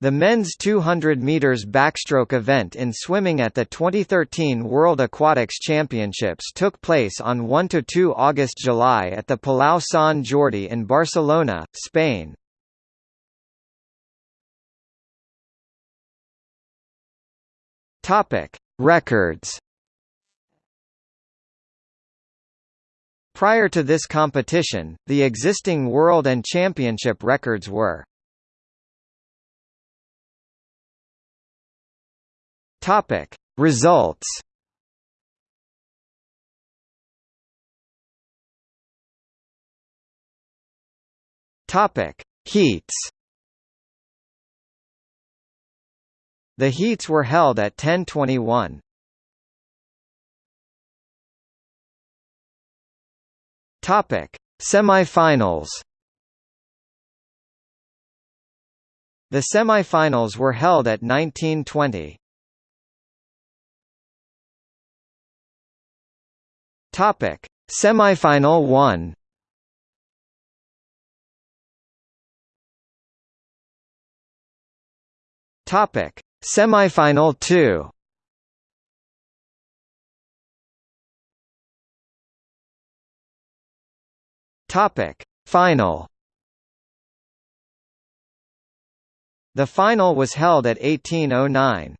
The men's 200 meters backstroke event in swimming at the 2013 World Aquatics Championships took place on 1 to 2 August–July at the Palau Sant Jordi in Barcelona, Spain. Topic: Records. Prior to this competition, the existing world and championship records were Topic: Results. Topic: Heats. The heats were held at 10:21. Topic: Semifinals. The semifinals were held at 1920. Topic: Semifinal 1. Topic: Semifinal 2 Topic. Final. The final was held at 1809